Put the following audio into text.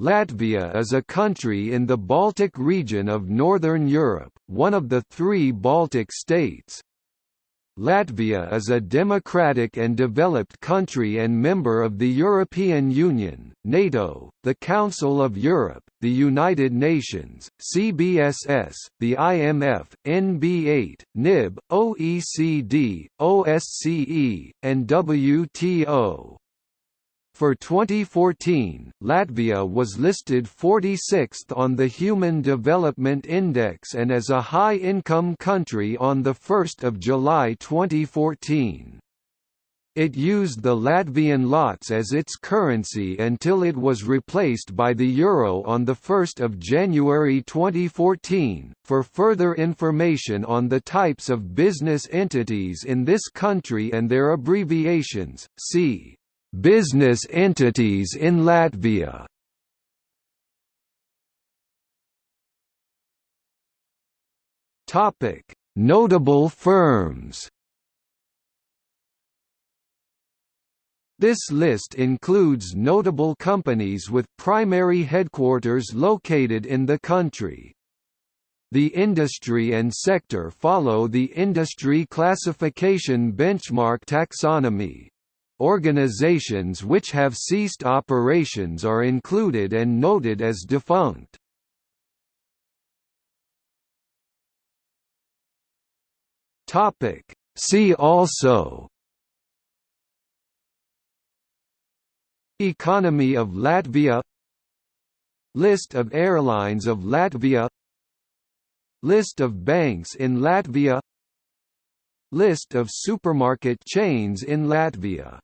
Latvia is a country in the Baltic region of Northern Europe, one of the three Baltic states. Latvia is a democratic and developed country and member of the European Union, NATO, the Council of Europe, the United Nations, CBSS, the IMF, NB8, NIB, OECD, OSCE, and WTO. For 2014, Latvia was listed 46th on the Human Development Index and as a high-income country on 1 July 2014. It used the Latvian lats as its currency until it was replaced by the euro on 1 January 2014. For further information on the types of business entities in this country and their abbreviations, see Business entities in Latvia Notable firms. This list includes notable companies with primary headquarters located in the country. The industry and sector follow the Industry Classification Benchmark taxonomy. Organizations which have ceased operations are included and noted as defunct. See also Economy of Latvia List of airlines of Latvia List of banks in Latvia List of supermarket chains in Latvia